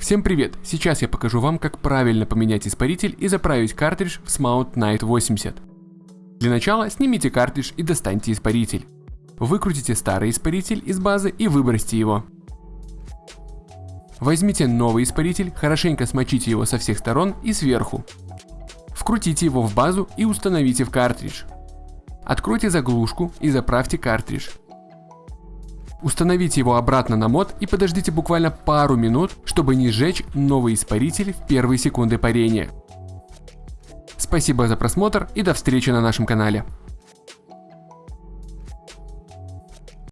Всем привет! Сейчас я покажу вам, как правильно поменять испаритель и заправить картридж в Smount Night 80. Для начала снимите картридж и достаньте испаритель. Выкрутите старый испаритель из базы и выбросьте его. Возьмите новый испаритель, хорошенько смочите его со всех сторон и сверху. Вкрутите его в базу и установите в картридж. Откройте заглушку и заправьте картридж. Установите его обратно на мод и подождите буквально пару минут, чтобы не сжечь новый испаритель в первые секунды парения. Спасибо за просмотр и до встречи на нашем канале.